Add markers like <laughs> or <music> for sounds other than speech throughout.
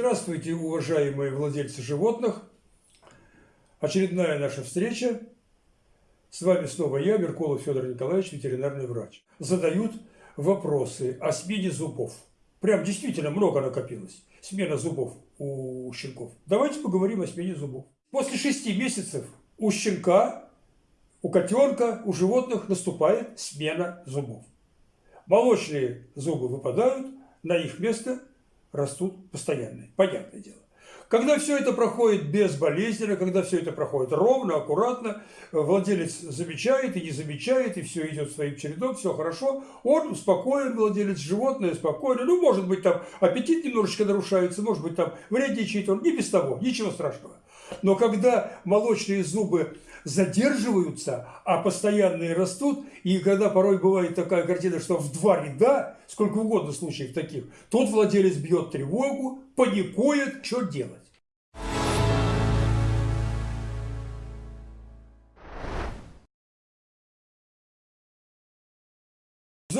Здравствуйте, уважаемые владельцы животных. Очередная наша встреча. С вами снова я, Меркулов Федор Николаевич, ветеринарный врач. Задают вопросы о смене зубов. Прям действительно много накопилось. Смена зубов у щенков. Давайте поговорим о смене зубов. После шести месяцев у щенка, у котенка, у животных наступает смена зубов. Молочные зубы выпадают, на их место растут постоянные. Понятное дело. Когда все это проходит безболезненно, когда все это проходит ровно, аккуратно, владелец замечает и не замечает, и все идет своим чередом, все хорошо, он успокоен, владелец животное спокойно, ну, может быть, там аппетит немножечко нарушается, может быть, там вредничает он, не без того, ничего страшного. Но когда молочные зубы задерживаются, а постоянные растут, и когда порой бывает такая картина, что в два ряда, сколько угодно случаев таких, тот владелец бьет тревогу, паникует, что делать.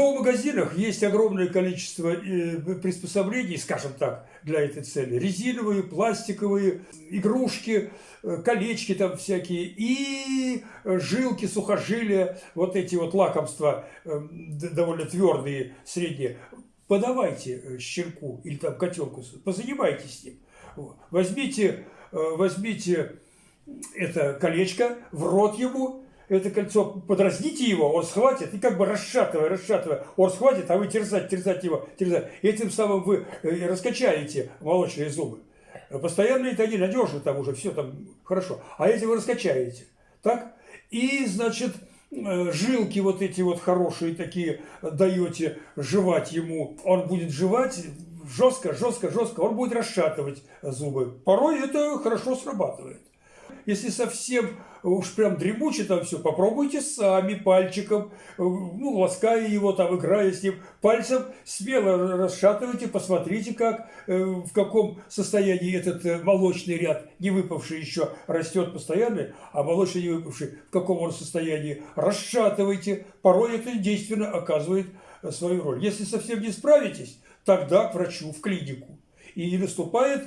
Зоомагазинах есть огромное количество э, приспособлений, скажем так, для этой цели. Резиновые, пластиковые, игрушки, э, колечки там всякие и жилки, сухожилия, вот эти вот лакомства э, довольно твердые, средние. Подавайте щенку или там котенку, позанимайтесь с ним. Возьмите, возьмите это колечко в рот ему, это кольцо, подразните его, он схватит, и как бы расшатывая, расшатывая, он схватит, а вы терзать, терзать его, терзать. И этим самым вы э, раскачаете молочные зубы. Постоянные это они надежны, там уже все там хорошо. А эти вы раскачаете. Так? И, значит, э, жилки вот эти вот хорошие такие даете жевать ему. Он будет жевать жестко, жестко, жестко, он будет расшатывать зубы. Порой это хорошо срабатывает. Если совсем уж прям дремуче там все, попробуйте сами пальчиком, э, ну, лаская его там, играя с ним, пальцем смело расшатывайте, посмотрите, как, э, в каком состоянии этот э, молочный ряд, не выпавший еще, растет постоянно, а молочный не выпавший, в каком он состоянии, расшатывайте. Порой это действительно оказывает свою роль. Если совсем не справитесь, тогда к врачу, в клинику. И наступает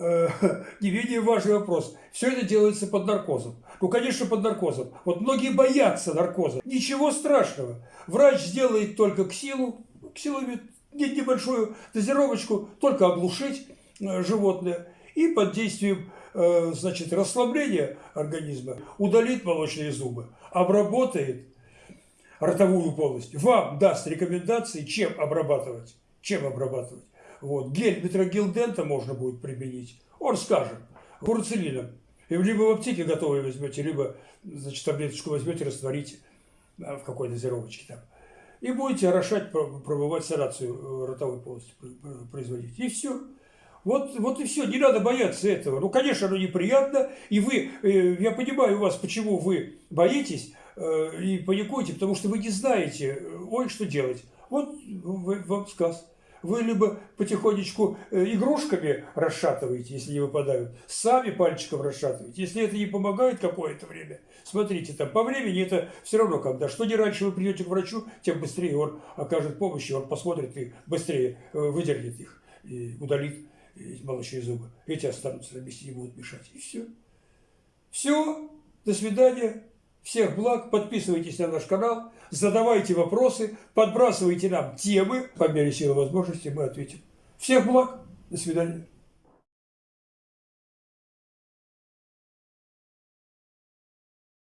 э, <laughs> не менее важный вопрос. Все это делается под наркозом. Ну, конечно, под наркозом. Вот многие боятся наркоза. Ничего страшного. Врач сделает только ксилу, ксиловид, небольшую дозировочку, только оглушить э, животное. И под действием э, значит, расслабления организма удалит молочные зубы, обработает ротовую полость, вам даст рекомендации, чем обрабатывать. Чем обрабатывать. Вот. Гель метрогилдента можно будет применить. Он скажет, курцелином. И либо в аптеке готовые возьмете, либо значит, таблеточку возьмете, растворите да, в какой дозировочке там. И будете орошать, пробывать санацию э, ротовой полости производить. И все. Вот, вот и все, не надо бояться этого. Ну, конечно, оно неприятно, и вы, э, я понимаю вас, почему вы боитесь э, и паникуете, потому что вы не знаете, ой, что делать. Вот вам сказ вы либо потихонечку э, игрушками расшатываете, если не выпадают, сами пальчиком расшатываете. Если это не помогает какое-то время, смотрите, там по времени это все равно, когда что не раньше вы придете к врачу, тем быстрее он окажет помощь, он посмотрит и быстрее э, выдернет их, и удалит эти молочные зубы. Эти останутся на месте, не будут мешать. И все. Все. До свидания. Всех благ, подписывайтесь на наш канал, задавайте вопросы, подбрасывайте нам темы. По мере силы возможности мы ответим. Всех благ, до свидания.